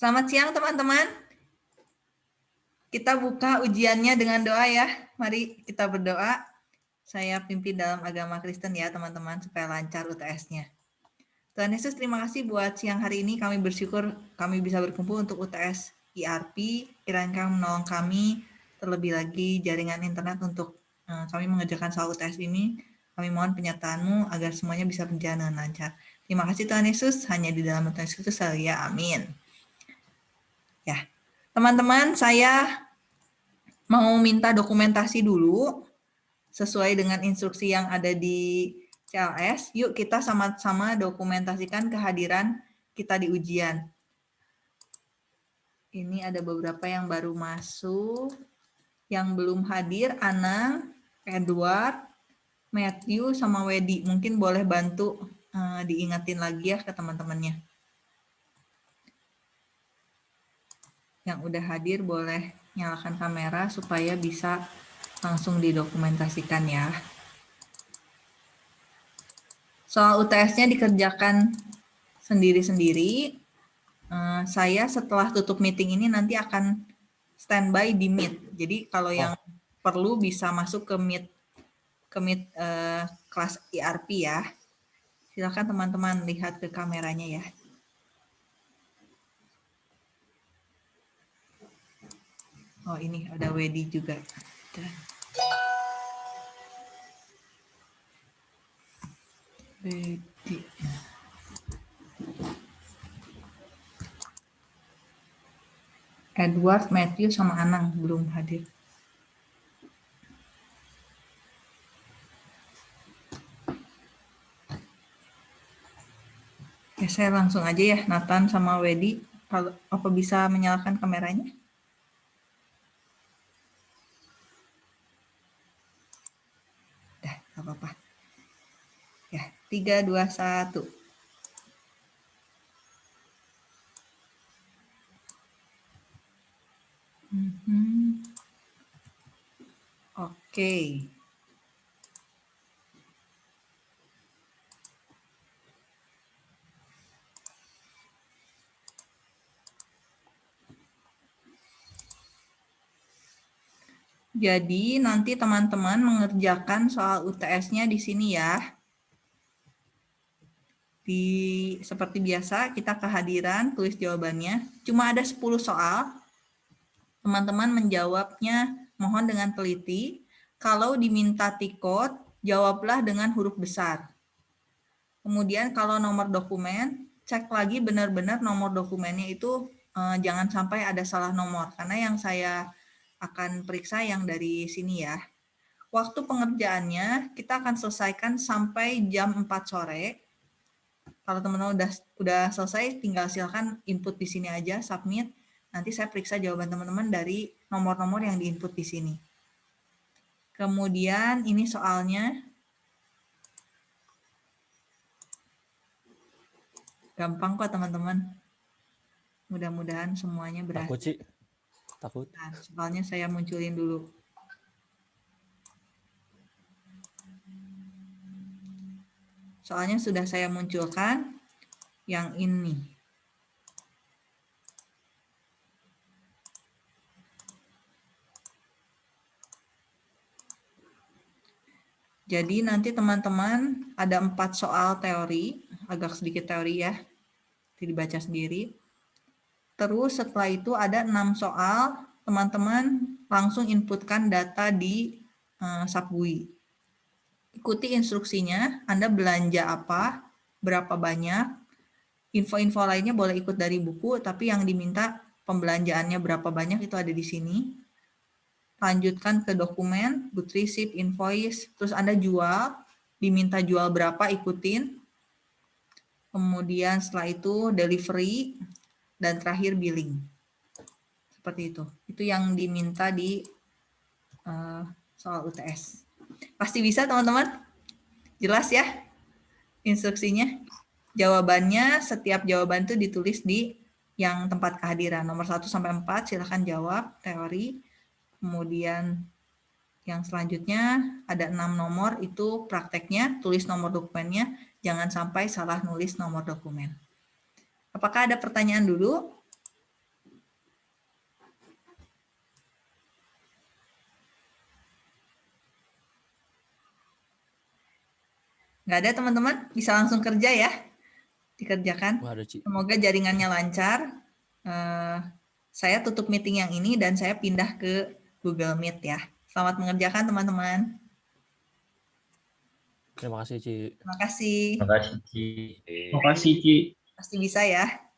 Selamat siang teman-teman. Kita buka ujiannya dengan doa ya. Mari kita berdoa. Saya pimpin dalam agama Kristen ya teman-teman supaya lancar UTS-nya. Tuhan Yesus terima kasih buat siang hari ini kami bersyukur kami bisa berkumpul untuk UTS IRP. Kiranya menolong kami terlebih lagi jaringan internet untuk uh, kami mengerjakan soal UTS ini. Kami mohon penyertaanmu agar semuanya bisa berjalan dengan lancar. Terima kasih Tuhan Yesus, hanya di dalam Tuhan Yesus ya amin. Ya, teman-teman saya mau minta dokumentasi dulu sesuai dengan instruksi yang ada di CLS. Yuk kita sama-sama dokumentasikan kehadiran kita di ujian. Ini ada beberapa yang baru masuk. Yang belum hadir, Anang, Edward, Matthew, sama Wedi. Mungkin boleh bantu uh, diingetin lagi ya ke teman-temannya. Yang udah hadir boleh nyalakan kamera supaya bisa langsung didokumentasikan ya. Soal UTS-nya dikerjakan sendiri-sendiri. Uh, saya setelah tutup meeting ini nanti akan standby di Meet. Jadi kalau yang oh. perlu bisa masuk ke Meet ke Meet uh, kelas ERP ya. Silakan teman-teman lihat ke kameranya ya. Oh ini ada Wedi juga. Wedi. Edward, Matthew, sama Anang belum hadir. Ya, saya langsung aja ya, Nathan sama Wedi. Kalau apa bisa menyalakan kameranya? Nggak apa-apa. Ya, tiga, dua, satu. Mhm. Oke. Okay. Jadi nanti teman-teman mengerjakan soal UTS-nya di sini ya. Di seperti biasa kita kehadiran tulis jawabannya. Cuma ada 10 soal. Teman-teman menjawabnya mohon dengan teliti. Kalau diminta tikot, jawablah dengan huruf besar. Kemudian kalau nomor dokumen, cek lagi benar-benar nomor dokumennya itu eh, jangan sampai ada salah nomor. Karena yang saya akan periksa yang dari sini ya. Waktu pengerjaannya kita akan selesaikan sampai jam 4 sore. Kalau teman-teman udah udah selesai, tinggal silakan input di sini aja, submit. Nanti saya periksa jawaban teman-teman dari nomor-nomor yang diinput di sini. Kemudian ini soalnya. Gampang kok teman-teman. Mudah-mudahan semuanya berhasil. Sih. Takut. Nah, soalnya saya munculin dulu. Soalnya sudah saya munculkan yang ini. Jadi nanti teman-teman ada empat soal teori, agak sedikit teori ya, dibaca sendiri. Terus setelah itu ada enam soal, teman-teman langsung inputkan data di uh. Ikuti instruksinya, Anda belanja apa, berapa banyak, info-info lainnya boleh ikut dari buku, tapi yang diminta pembelanjaannya berapa banyak itu ada di sini. Lanjutkan ke dokumen, good receipt, invoice, terus Anda jual, diminta jual berapa, ikutin. Kemudian setelah itu delivery, dan terakhir billing. Seperti itu. Itu yang diminta di uh, soal UTS. Pasti bisa teman-teman? Jelas ya instruksinya? Jawabannya, setiap jawaban itu ditulis di yang tempat kehadiran. Nomor 1 sampai 4 silahkan jawab teori. Kemudian yang selanjutnya ada enam nomor itu prakteknya, tulis nomor dokumennya, jangan sampai salah nulis nomor dokumen. Apakah ada pertanyaan dulu? Nggak ada teman-teman? Bisa langsung kerja ya? Dikerjakan. Semoga jaringannya lancar. Eh, saya tutup meeting yang ini dan saya pindah ke Google Meet ya. Selamat mengerjakan teman-teman. Terima kasih, Ci. Terima kasih. Terima kasih, Ci. Terima kasih, Ci. Pasti bisa ya.